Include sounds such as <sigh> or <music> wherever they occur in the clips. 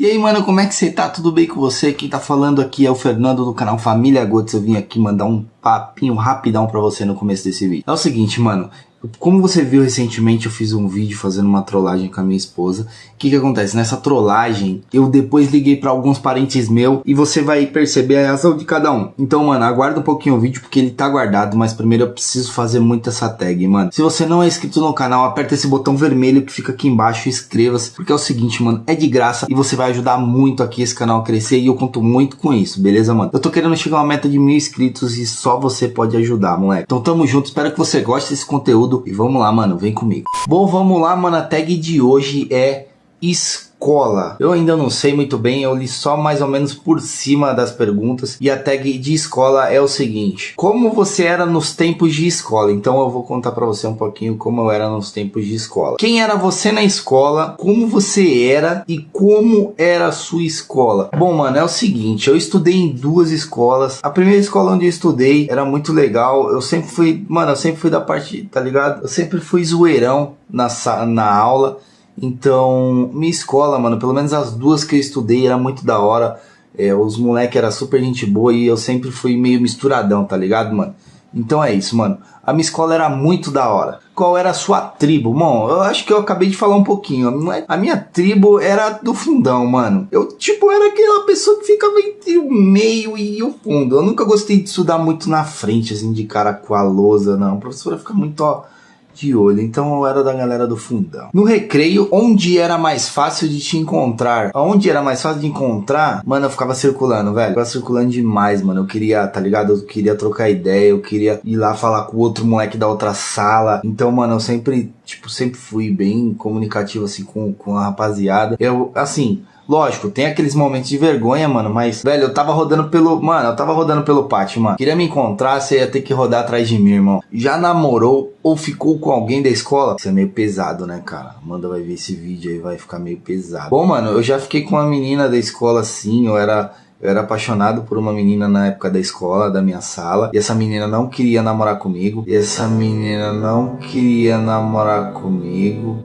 E aí, mano, como é que você tá? Tudo bem com você? Quem tá falando aqui é o Fernando do canal Família Gotes. Eu vim aqui mandar um papinho rapidão pra você no começo desse vídeo. É o seguinte, mano, como você viu recentemente, eu fiz um vídeo fazendo uma trollagem com a minha esposa. O que que acontece? Nessa trollagem, eu depois liguei para alguns parentes meus e você vai perceber a reação de cada um. Então, mano, aguarda um pouquinho o vídeo porque ele tá guardado, mas primeiro eu preciso fazer muito essa tag, mano. Se você não é inscrito no canal, aperta esse botão vermelho que fica aqui embaixo e inscreva-se, porque é o seguinte, mano, é de graça e você vai ajudar muito aqui esse canal a crescer e eu conto muito com isso, beleza, mano? Eu tô querendo chegar a uma meta de mil inscritos e só você pode ajudar, moleque. Então tamo junto, espero que você goste desse conteúdo e vamos lá, mano, vem comigo. Bom, vamos lá, mano, a tag de hoje é escola. Eu ainda não sei muito bem, eu li só mais ou menos por cima das perguntas e a tag de escola é o seguinte: Como você era nos tempos de escola? Então eu vou contar para você um pouquinho como eu era nos tempos de escola. Quem era você na escola? Como você era e como era a sua escola? Bom, mano, é o seguinte, eu estudei em duas escolas. A primeira escola onde eu estudei era muito legal. Eu sempre fui, mano, eu sempre fui da parte, tá ligado? Eu sempre fui zoeirão na na aula. Então, minha escola, mano, pelo menos as duas que eu estudei era muito da hora. É, os moleques era super gente boa e eu sempre fui meio misturadão, tá ligado, mano? Então é isso, mano. A minha escola era muito da hora. Qual era a sua tribo? Bom, eu acho que eu acabei de falar um pouquinho. A minha tribo era do fundão, mano. Eu, tipo, era aquela pessoa que ficava entre o meio e o fundo. Eu nunca gostei de estudar muito na frente, assim, de cara com a lousa, não. A professora fica muito, ó de olho, então eu era da galera do fundão. No recreio, onde era mais fácil de te encontrar? Onde era mais fácil de encontrar? Mano, eu ficava circulando, velho. Eu ficava circulando demais, mano. Eu queria, tá ligado? Eu queria trocar ideia, eu queria ir lá falar com o outro moleque da outra sala. Então, mano, eu sempre, tipo, sempre fui bem comunicativo, assim, com, com a rapaziada. Eu, assim, Lógico, tem aqueles momentos de vergonha, mano, mas, velho, eu tava rodando pelo. Mano, eu tava rodando pelo pátio, mano. Queria me encontrar, você ia ter que rodar atrás de mim, irmão. Já namorou ou ficou com alguém da escola? Isso é meio pesado, né, cara? Amanda vai ver esse vídeo aí, vai ficar meio pesado. Bom, mano, eu já fiquei com uma menina da escola assim, eu era. Eu era apaixonado por uma menina na época da escola, da minha sala, e essa menina não queria namorar comigo. E essa menina não queria namorar comigo.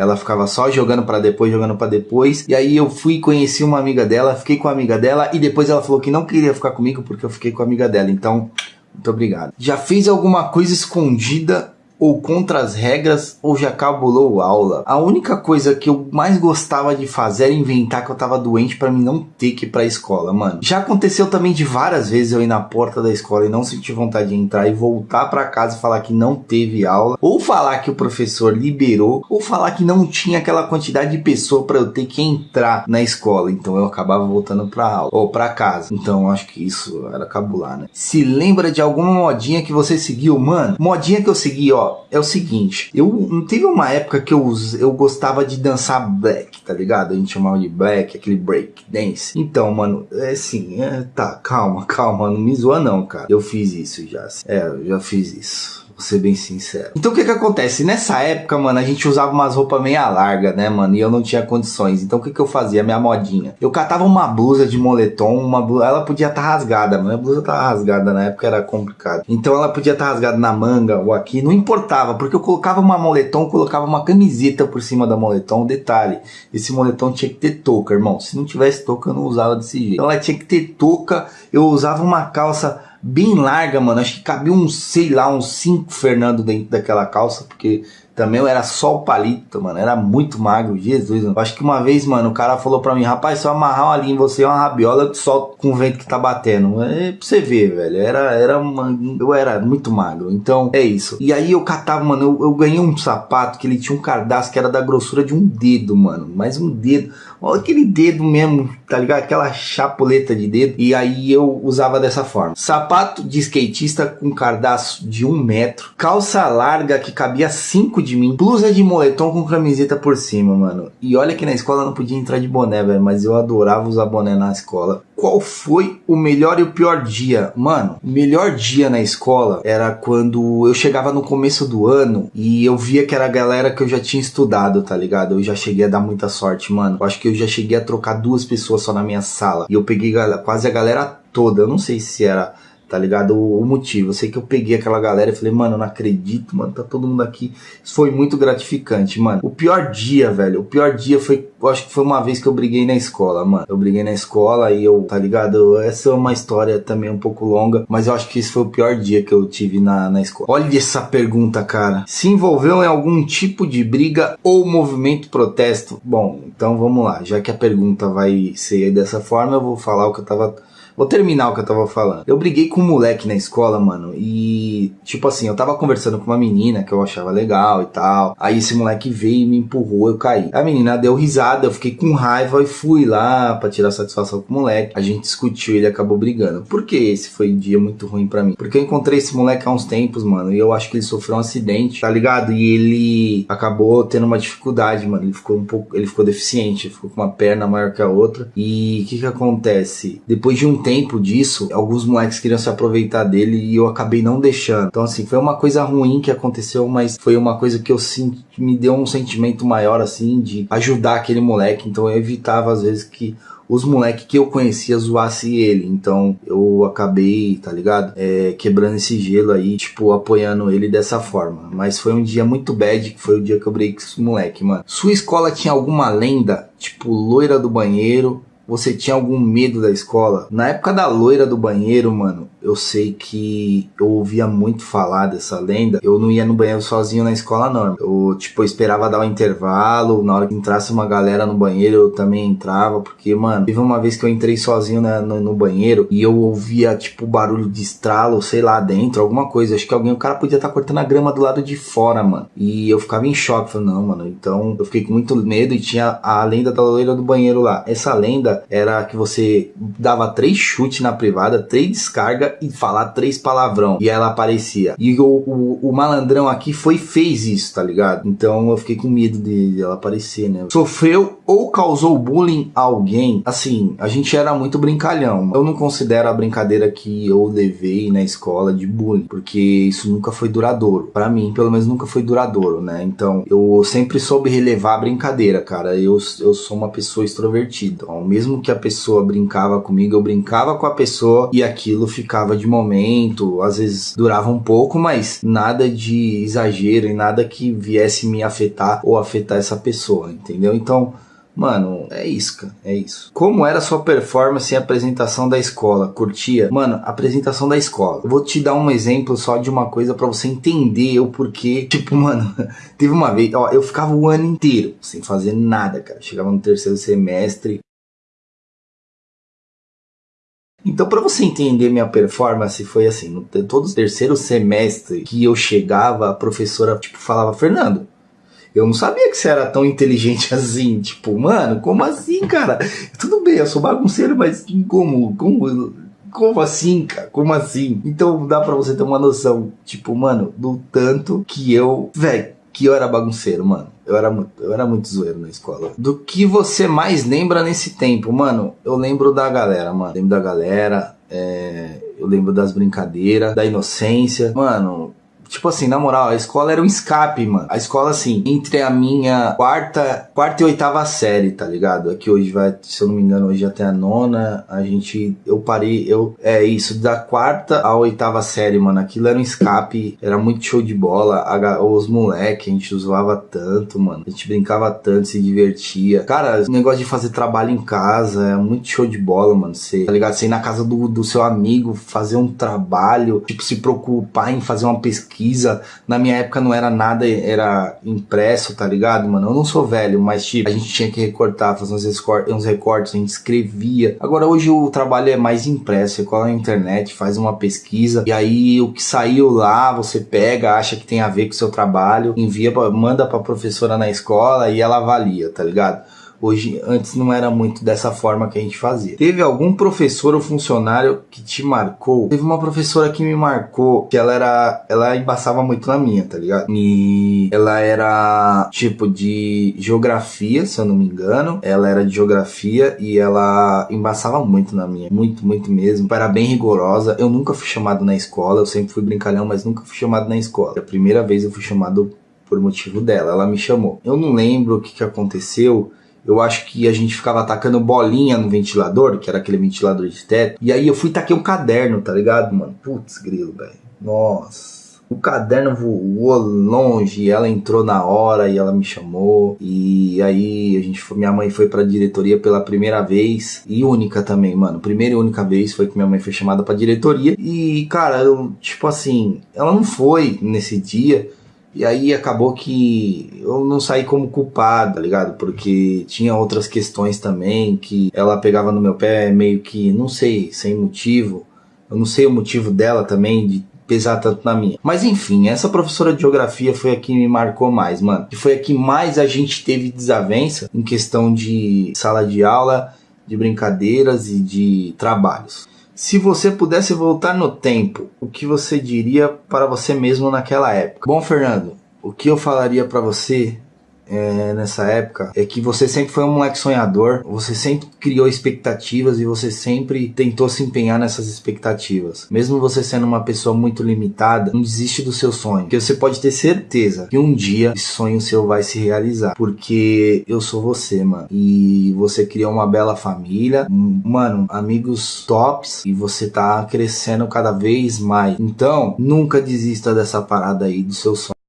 Ela ficava só jogando para depois, jogando para depois. E aí eu fui conheci uma amiga dela, fiquei com a amiga dela e depois ela falou que não queria ficar comigo porque eu fiquei com a amiga dela. Então, muito obrigado. Já fez alguma coisa escondida ou contra as regras ou já cabulou aula. A única coisa que eu mais gostava de fazer era inventar que eu tava doente para mim não ter que ir pra escola, mano. Já aconteceu também de várias vezes eu ir na porta da escola e não sentir vontade de entrar e voltar para casa e falar que não teve aula, ou falar que o professor liberou, ou falar que não tinha aquela quantidade de pessoa para eu ter que entrar na escola. Então eu acabava voltando pra aula ou para casa. Então acho que isso era cabular, né? Se lembra de alguma modinha que você seguiu, mano? Modinha que eu segui, ó, é o seguinte, eu teve uma época que eu, eu gostava de dançar black, tá ligado? A gente chamava de black, aquele break dance. Então, mano, é assim, é, tá, calma, <laughs> calma, não me zoa não, cara. Eu fiz isso já. É, eu já fiz isso. Vou ser bem sincero. Então o que que acontece? Nessa época, mano, a gente usava umas roupas meia larga, né, mano? E eu não tinha condições. Então o que que eu fazia? Minha modinha. Eu catava uma blusa de moletom, uma blusa... Ela podia estar tá rasgada, mas a blusa tava rasgada na época, era complicado. Então ela podia estar tá rasgada na manga ou aqui, não importava, porque eu colocava uma moletom, colocava uma camiseta por cima da moletom. Detalhe, esse moletom tinha que ter touca, irmão. Se não tivesse touca, eu não usava desse jeito. Então ela tinha que ter touca, eu usava uma calça bem larga, mano. Acho que cabia uns, sei lá, uns 5 Fernando dentro daquela calça, porque também eu era só o palito, mano. Era muito magro, Jesus. Mano. Acho que uma vez, mano, o cara falou pra mim, rapaz, se eu amarrar uma linha em você, é uma rabiola, solto com o vento que tá batendo. É pra você ver, velho. Era, era uma, eu era muito magro. Então, é isso. E aí eu catava, mano, eu, eu ganhei um sapato que ele tinha um cardápio que era da grossura de um dedo, mano. Mais um dedo. Olha aquele dedo mesmo, tá ligado? Aquela chapuleta de dedo. E aí eu usava dessa forma. Sapato de skatista com cardápio de um metro. Calça larga que cabia cinco de de mim. Blusa de moletom com camiseta por cima, mano. E olha que na escola não podia entrar de boné, velho. Mas eu adorava usar boné na escola. Qual foi o melhor e o pior dia? Mano, o melhor dia na escola era quando eu chegava no começo do ano e eu via que era a galera que eu já tinha estudado, tá ligado? Eu já cheguei a dar muita sorte, mano. Eu acho que eu já cheguei a trocar duas pessoas só na minha sala. E eu peguei quase a galera toda. Eu não sei se era tá ligado? O, o, motivo. Eu sei que eu peguei aquela galera e falei, mano, eu não acredito, mano, tá todo mundo aqui. Isso foi muito gratificante, mano. O pior dia, velho, o pior dia foi, eu acho que foi uma vez que eu briguei na escola, mano. Eu briguei na escola e eu, tá ligado? Essa é uma história também um pouco longa, mas eu acho que esse foi o pior dia que eu tive na, na escola. Olha essa pergunta, cara. Se envolveu em algum tipo de briga ou movimento protesto? Bom, então vamos lá. Já que a pergunta vai ser dessa forma, eu vou falar o que eu tava Vou terminar o que eu tava falando. Eu briguei com um moleque na escola, mano, e tipo assim, eu tava conversando com uma menina que eu achava legal e tal. Aí esse moleque veio e me empurrou, eu caí. A menina deu risada, eu fiquei com raiva e fui lá para tirar satisfação com o moleque. A gente discutiu, ele acabou brigando. Por que esse foi um dia muito ruim para mim? Porque eu encontrei esse moleque há uns tempos, mano, e eu acho que ele sofreu um acidente, tá ligado? E ele acabou tendo uma dificuldade, mano. Ele ficou um pouco, ele ficou deficiente, ficou com uma perna maior que a outra. E o que que acontece? Depois de um tempo disso, alguns moleques queriam se aproveitar dele e eu acabei não deixando. Então, assim, foi uma coisa ruim que aconteceu, mas foi uma coisa que eu senti, me deu um sentimento maior, assim, de ajudar aquele moleque. Então, eu evitava, às vezes, que os moleques que eu conhecia zoasse ele. Então eu acabei, tá ligado? É, quebrando esse gelo aí, tipo, apoiando ele dessa forma. Mas foi um dia muito bad, que foi o dia que eu briguei com esse moleque, mano. Sua escola tinha alguma lenda, tipo, loira do banheiro, você tinha algum medo da escola? Na época da loira do banheiro, mano, eu sei que eu ouvia muito falar dessa lenda. Eu não ia no banheiro sozinho na escola, não. Eu, tipo, esperava dar um intervalo. Na hora que entrasse uma galera no banheiro, eu também entrava. Porque, mano, teve uma vez que eu entrei sozinho na, no, no, banheiro e eu ouvia, tipo, barulho de estralo, sei lá, dentro, alguma coisa. Acho que alguém, o cara podia estar tá cortando a grama do lado de fora, mano. E eu ficava em choque. Falei, não, mano. Então eu fiquei com muito medo e tinha a lenda da loira do banheiro lá. Essa lenda era que você dava três chutes na privada, três descargas e falar três palavrão. E ela aparecia. E o, o, o, malandrão aqui foi fez isso, tá ligado? Então eu fiquei com medo de ela aparecer, né? Sofreu ou causou bullying a alguém? Assim, a gente era muito brincalhão. Eu não considero a brincadeira que eu levei na escola de bullying, porque isso nunca foi duradouro. para mim, pelo menos nunca foi duradouro, né? Então eu sempre soube relevar a brincadeira, cara. Eu, eu sou uma pessoa extrovertida. Então, mesmo que a pessoa brincava comigo, eu brincava com a pessoa e aquilo ficava de momento, às vezes durava um pouco, mas nada de exagero e nada que viesse me afetar ou afetar essa pessoa, entendeu? Então, Mano, é isso, cara. É isso. Como era sua performance em apresentação da escola? Curtia? Mano, apresentação da escola. Eu vou te dar um exemplo só de uma coisa para você entender o porquê. <laughs> Tipo, mano, teve uma vez, ó, eu ficava o ano inteiro sem fazer nada, cara. Chegava no terceiro semestre, então, para você entender minha performance, foi assim: no todo o terceiro semestre que eu chegava, a professora tipo falava, Fernando, eu não sabia que você era tão inteligente <laughs> assim. Tipo, mano, como assim, cara? Tudo bem, eu sou bagunceiro, mas como? Como? Como assim, cara? Como assim? Então dá pra você ter uma noção, tipo, mano, do tanto que eu, velho, que eu era bagunceiro, mano. Eu era, muito, eu era muito zoeiro na escola. Do que você mais lembra nesse tempo? Mano, eu lembro da galera, mano. Lembro da galera. É, eu lembro das brincadeiras, da inocência. Mano, Tipo assim, na moral, a escola era um escape, mano. A escola, assim, entre a minha quarta, quarta e oitava série, tá ligado? Aqui hoje vai, se eu não me engano, hoje até a nona. A gente, eu parei, eu, é isso, da quarta à oitava série, mano. Aquilo era um escape, era muito show de bola. A, os moleques, a gente zoava tanto, mano. A gente brincava tanto, se divertia. Cara, o negócio de fazer trabalho em casa é muito show de bola, mano. Você, tá ligado? Você ir na casa do, do seu amigo, fazer um trabalho, tipo, se preocupar em fazer uma pesquisa pesquisa. Na minha época não era nada, era impresso, tá ligado, mano? Eu não sou velho, mas tipo, a gente tinha que recortar, fazer uns, recortes, uns recortes, a gente escrevia. Agora hoje o trabalho é mais impresso, você cola na internet, faz uma pesquisa, e aí o que saiu lá, você pega, acha que tem a ver com o seu trabalho, envia, manda pra professora na escola e ela avalia, tá ligado? Hoje, antes não era muito dessa forma que a gente fazia. Teve algum professor ou funcionário que te marcou? Teve uma professora que me marcou, que ela era, ela embaçava muito na minha, tá ligado? E ela era tipo de geografia, se eu não me engano. Ela era de geografia e ela embaçava muito na minha, muito, muito mesmo. Era bem rigorosa. Eu nunca fui chamado na escola, eu sempre fui brincalhão, mas nunca fui chamado na escola. A primeira vez eu fui chamado por motivo dela, ela me chamou. Eu não lembro o que, que aconteceu eu acho que a gente ficava atacando bolinha no ventilador, que era aquele ventilador de teto. E aí eu fui taquei um caderno, tá ligado, mano? Putz, grilo, velho. Nossa. O caderno voou longe, ela entrou na hora e ela me chamou. E aí a gente foi, minha mãe foi pra diretoria pela primeira vez e única também, mano. Primeira e única vez foi que minha mãe foi chamada pra diretoria. E, cara, eu, tipo assim, ela não foi nesse dia. E aí acabou que eu não saí como culpado, tá ligado? Porque tinha outras questões também que ela pegava no meu pé meio que, não sei, sem motivo. Eu não sei o motivo dela também de pesar tanto na minha. Mas enfim, essa professora de geografia foi a que me marcou mais, mano. E foi a que mais a gente teve desavença em questão de sala de aula, de brincadeiras e de trabalhos. Se você pudesse voltar no tempo, o que você diria para você mesmo naquela época? Bom, Fernando, o que eu falaria para você é, nessa época é que você sempre foi um moleque sonhador, você sempre criou expectativas e você sempre tentou se empenhar nessas expectativas. Mesmo você sendo uma pessoa muito limitada, não desiste do seu sonho, porque você pode ter certeza que um dia esse sonho seu vai se realizar, porque eu sou você, mano. E você criou uma bela família, mano, amigos tops e você tá crescendo cada vez mais. Então, nunca desista dessa parada aí do seu sonho.